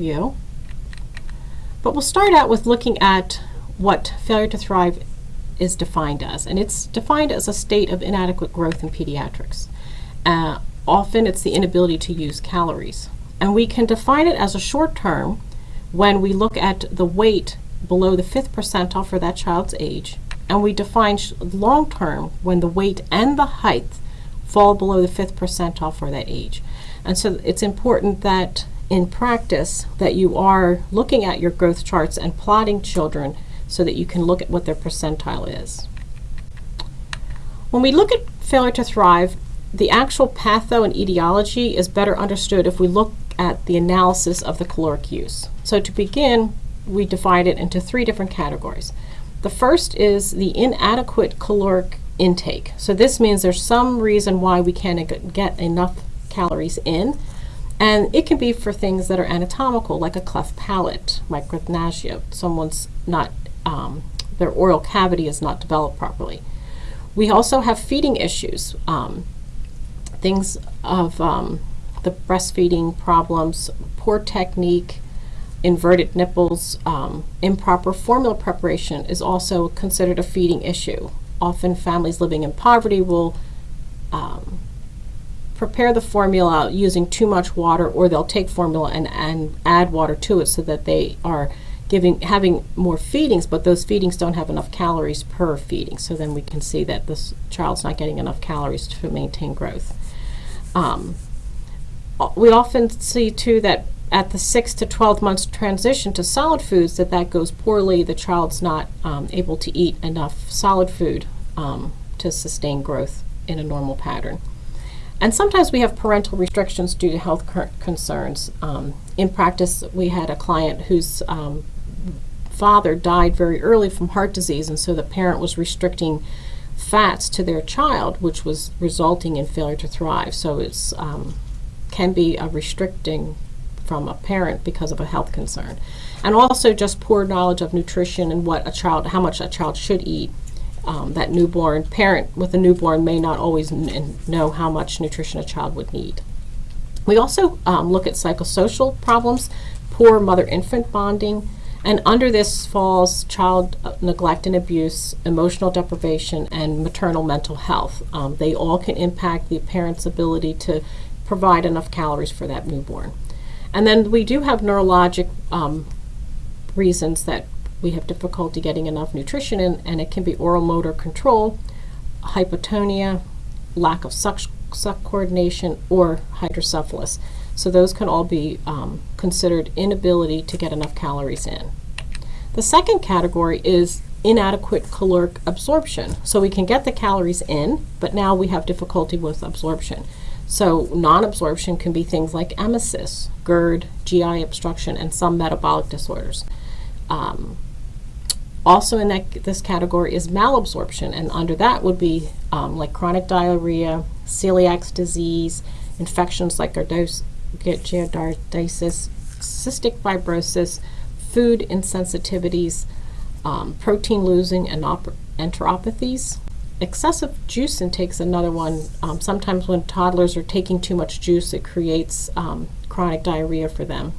you. But we'll start out with looking at what failure to thrive is defined as. And it's defined as a state of inadequate growth in pediatrics. Uh, often it's the inability to use calories. And we can define it as a short term when we look at the weight below the fifth percentile for that child's age. And we define long term when the weight and the height fall below the fifth percentile for that age. And so it's important that in practice that you are looking at your growth charts and plotting children so that you can look at what their percentile is. When we look at failure to thrive, the actual patho and etiology is better understood if we look at the analysis of the caloric use. So to begin, we divide it into three different categories. The first is the inadequate caloric intake. So this means there's some reason why we can't get enough calories in. And it can be for things that are anatomical, like a cleft palate, micrognathia. Someone's not, um, their oral cavity is not developed properly. We also have feeding issues, um, things of um, the breastfeeding problems, poor technique, inverted nipples, um, improper formula preparation is also considered a feeding issue. Often families living in poverty will um, prepare the formula using too much water or they'll take formula and, and add water to it so that they are giving having more feedings but those feedings don't have enough calories per feeding so then we can see that this child's not getting enough calories to maintain growth. Um, we often see too that at the 6 to 12 months transition to solid foods that that goes poorly. The child's not um, able to eat enough solid food um, to sustain growth in a normal pattern. And sometimes we have parental restrictions due to health concerns. Um, in practice, we had a client whose um, father died very early from heart disease, and so the parent was restricting fats to their child, which was resulting in failure to thrive. So it's um, can be a restricting from a parent because of a health concern. And also just poor knowledge of nutrition and what a child, how much a child should eat. Um, that newborn parent with a newborn may not always know how much nutrition a child would need. We also um, look at psychosocial problems, poor mother-infant bonding, and under this falls child uh, neglect and abuse, emotional deprivation, and maternal mental health. Um, they all can impact the parent's ability to provide enough calories for that newborn. And then we do have neurologic um, reasons that we have difficulty getting enough nutrition in, and it can be oral motor control, hypotonia, lack of suck, suck coordination, or hydrocephalus. So those can all be um, considered inability to get enough calories in. The second category is inadequate caloric absorption. So we can get the calories in, but now we have difficulty with absorption. So non-absorption can be things like emesis, GERD, GI obstruction, and some metabolic disorders. Um, also in that, this category is malabsorption, and under that would be um, like chronic diarrhea, celiac disease, infections like giardiasis, cystic fibrosis, food insensitivities, um, protein losing, and enteropathies, excessive juice intake is another one. Um, sometimes when toddlers are taking too much juice, it creates um, chronic diarrhea for them.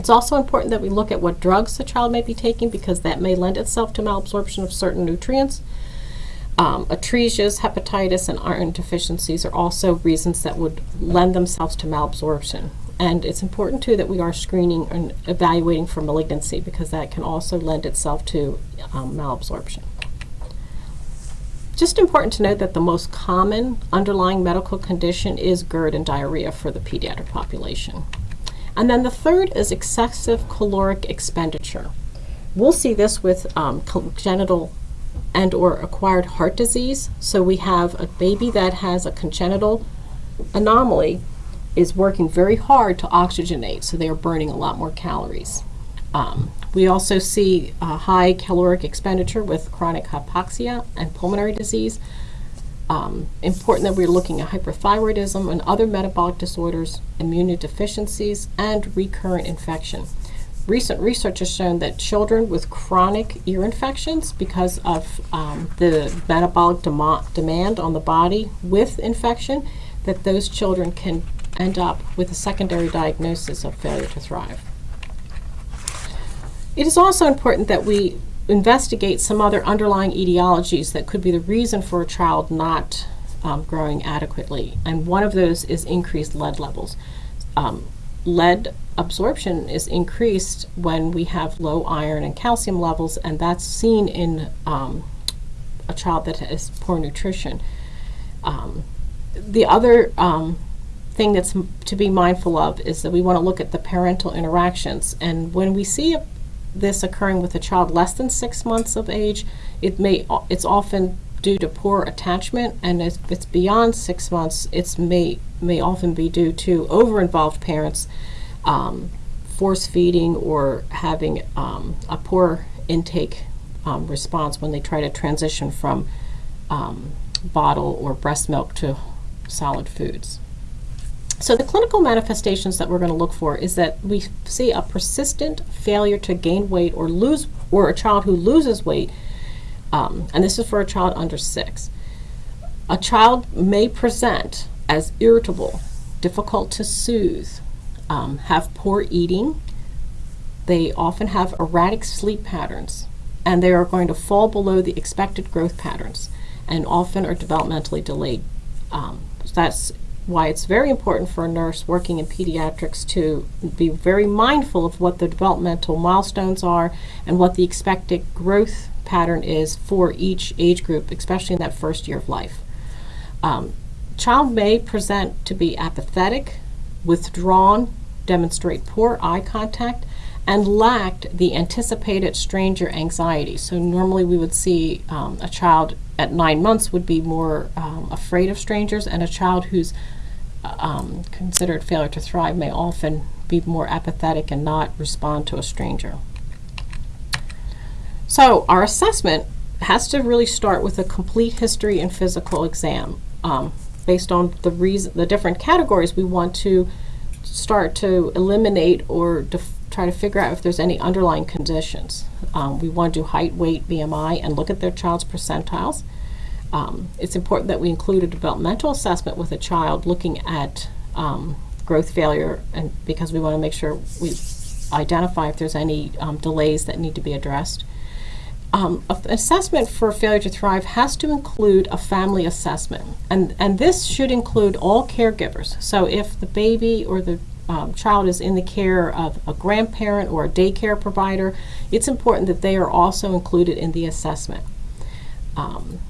It's also important that we look at what drugs the child may be taking because that may lend itself to malabsorption of certain nutrients. Um, atresias, hepatitis, and iron deficiencies are also reasons that would lend themselves to malabsorption. And it's important too that we are screening and evaluating for malignancy because that can also lend itself to um, malabsorption. Just important to note that the most common underlying medical condition is GERD and diarrhea for the pediatric population. And then the third is excessive caloric expenditure. We'll see this with um, congenital and or acquired heart disease. So we have a baby that has a congenital anomaly is working very hard to oxygenate, so they are burning a lot more calories. Um, we also see high caloric expenditure with chronic hypoxia and pulmonary disease. Um, important that we're looking at hyperthyroidism and other metabolic disorders, immunodeficiencies, and recurrent infection. Recent research has shown that children with chronic ear infections, because of um, the metabolic dem demand on the body with infection, that those children can end up with a secondary diagnosis of failure to thrive. It is also important that we investigate some other underlying etiologies that could be the reason for a child not um, growing adequately. And one of those is increased lead levels. Um, lead absorption is increased when we have low iron and calcium levels, and that's seen in um, a child that has poor nutrition. Um, the other um, thing that's to be mindful of is that we want to look at the parental interactions. And when we see a, this occurring with a child less than six months of age, it may it's often due to poor attachment, and if it's beyond six months, it's may may often be due to over-involved parents, um, force feeding, or having um, a poor intake um, response when they try to transition from um, bottle or breast milk to solid foods. So the clinical manifestations that we're going to look for is that we see a persistent failure to gain weight or lose, or a child who loses weight, um, and this is for a child under six. A child may present as irritable, difficult to soothe, um, have poor eating. They often have erratic sleep patterns, and they are going to fall below the expected growth patterns, and often are developmentally delayed. Um, that's why it's very important for a nurse working in pediatrics to be very mindful of what the developmental milestones are and what the expected growth pattern is for each age group, especially in that first year of life. Um, child may present to be apathetic, withdrawn, demonstrate poor eye contact, and lacked the anticipated stranger anxiety. So normally we would see um, a child at nine months would be more um, afraid of strangers, and a child who's um, considered failure to thrive may often be more apathetic and not respond to a stranger. So our assessment has to really start with a complete history and physical exam. Um, based on the reason, the different categories, we want to start to eliminate or try to figure out if there's any underlying conditions. Um, we want to do height, weight, BMI, and look at their child's percentiles. Um, it's important that we include a developmental assessment with a child looking at um, growth failure and because we want to make sure we identify if there's any um, delays that need to be addressed. Um, assessment for failure to thrive has to include a family assessment and, and this should include all caregivers. So if the baby or the um, child is in the care of a grandparent or a daycare provider, it's important that they are also included in the assessment. Um,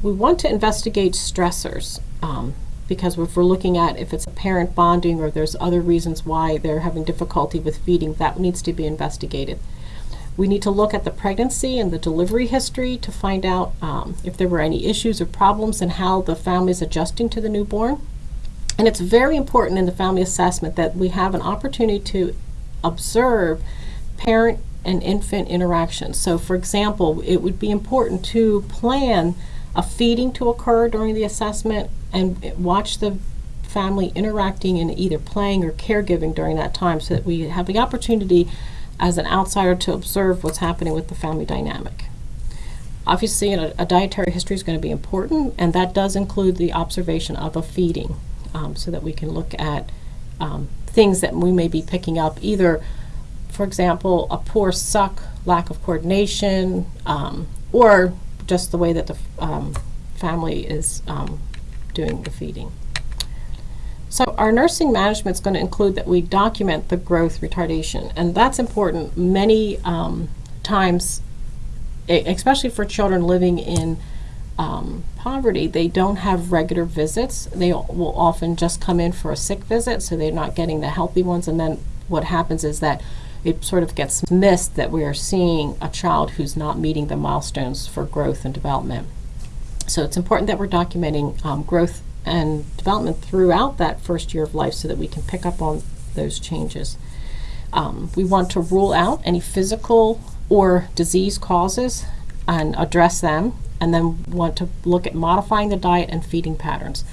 we want to investigate stressors um, because if we're looking at if it's a parent bonding or there's other reasons why they're having difficulty with feeding, that needs to be investigated. We need to look at the pregnancy and the delivery history to find out um, if there were any issues or problems and how the family is adjusting to the newborn. And it's very important in the family assessment that we have an opportunity to observe parent and infant interactions. So for example, it would be important to plan a feeding to occur during the assessment and watch the family interacting and either playing or caregiving during that time so that we have the opportunity as an outsider to observe what's happening with the family dynamic. Obviously, a, a dietary history is going to be important, and that does include the observation of a feeding um, so that we can look at um, things that we may be picking up either, for example, a poor suck, lack of coordination, um, or just the way that the um, family is um, doing the feeding. So our nursing management is going to include that we document the growth retardation, and that's important. Many um, times, especially for children living in um, poverty, they don't have regular visits. They will often just come in for a sick visit, so they're not getting the healthy ones, and then what happens is that it sort of gets missed that we are seeing a child who's not meeting the milestones for growth and development. So it's important that we're documenting um, growth and development throughout that first year of life so that we can pick up on those changes. Um, we want to rule out any physical or disease causes and address them and then want to look at modifying the diet and feeding patterns.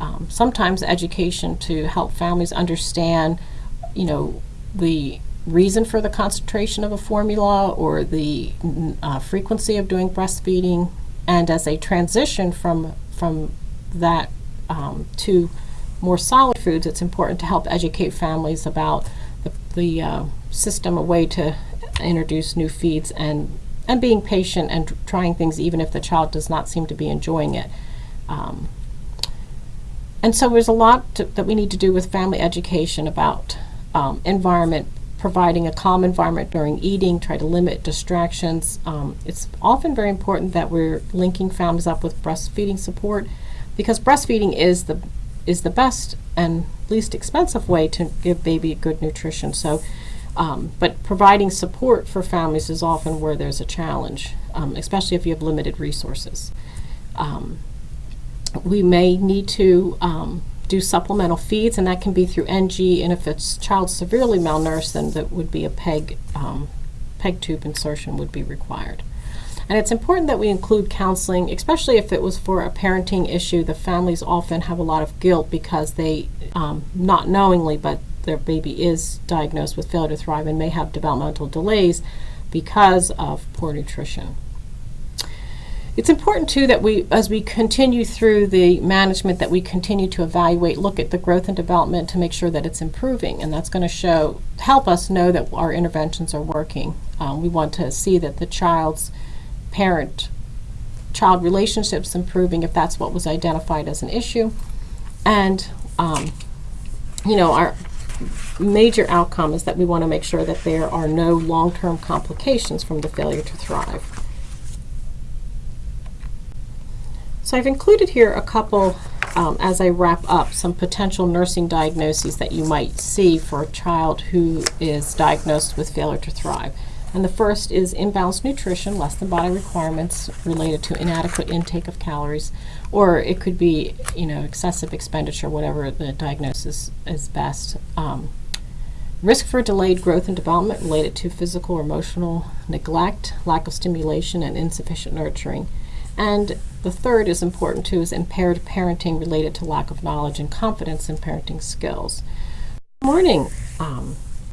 Um, sometimes education to help families understand, you know, the reason for the concentration of a formula or the uh, frequency of doing breastfeeding and as they transition from from that um, to more solid foods it's important to help educate families about the, the uh, system a way to introduce new feeds and and being patient and trying things even if the child does not seem to be enjoying it. Um, and so there's a lot to, that we need to do with family education about um, environment, providing a calm environment during eating, try to limit distractions. Um, it's often very important that we're linking families up with breastfeeding support because breastfeeding is the is the best and least expensive way to give baby good nutrition. So, um, but providing support for families is often where there's a challenge, um, especially if you have limited resources. Um, we may need to um, do supplemental feeds, and that can be through NG. And if it's child severely malnourished, then that would be a PEG um, PEG tube insertion would be required. And it's important that we include counseling, especially if it was for a parenting issue. The families often have a lot of guilt because they, um, not knowingly, but their baby is diagnosed with failure to thrive and may have developmental delays because of poor nutrition. It's important too that we, as we continue through the management, that we continue to evaluate, look at the growth and development to make sure that it's improving, and that's going to show, help us know that our interventions are working. Um, we want to see that the child's parent child relationships improving if that's what was identified as an issue. And, um, you know, our major outcome is that we want to make sure that there are no long-term complications from the failure to thrive. So I've included here a couple, um, as I wrap up, some potential nursing diagnoses that you might see for a child who is diagnosed with failure to thrive. And the first is imbalanced nutrition, less than body requirements related to inadequate intake of calories, or it could be, you know, excessive expenditure, whatever the diagnosis is best. Um, risk for delayed growth and development related to physical or emotional neglect, lack of stimulation, and insufficient nurturing. And the third is important too, is impaired parenting related to lack of knowledge and confidence in parenting skills. Morning. Um,